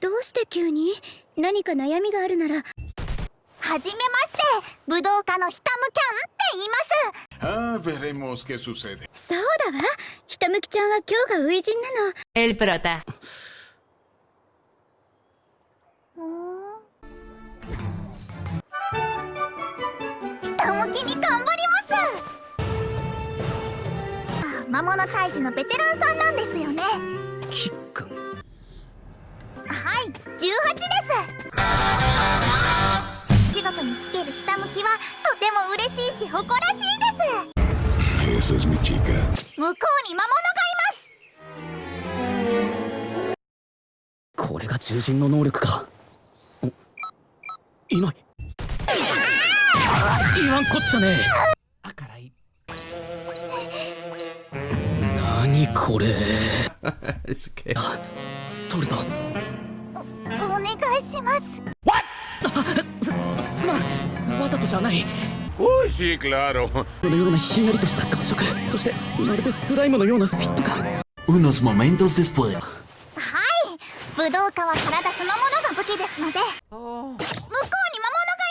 どうして急に？何か悩みがあるなら。はじめまして武道家のひたむきゃんって言います。Ah, veremos qué sucede. そうだわ。ひたむきちゃんは今日が初陣なの。El prota. ひたむきに頑張ります。あ魔物退治のベテランさんなんですよね。キックつけるひたむきはとても嬉しいし誇らしいです.向こうに魔物がいます。これが獣人の能力か。んいない。言わんこっちゃねえ。取るぞお願いしますんわざとじゃない。Uy, sí, claro. このようなひんやりとした感触そしてまるでスライムのようなフィット感。Unos momentos después. はい。武道家は体そのものが武器ですので。向こうに魔物がい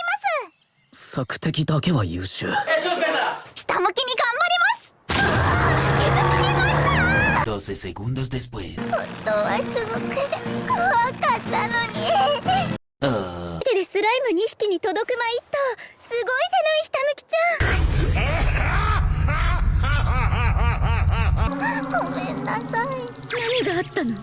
ます。索敵だけは優秀ひたむきに頑張ります。気づかれました12 segundos después. 本当はすごく怖かったの2匹に届くまいっと。すごいじゃないひたむきちゃん。ごめんなさい。何があったの？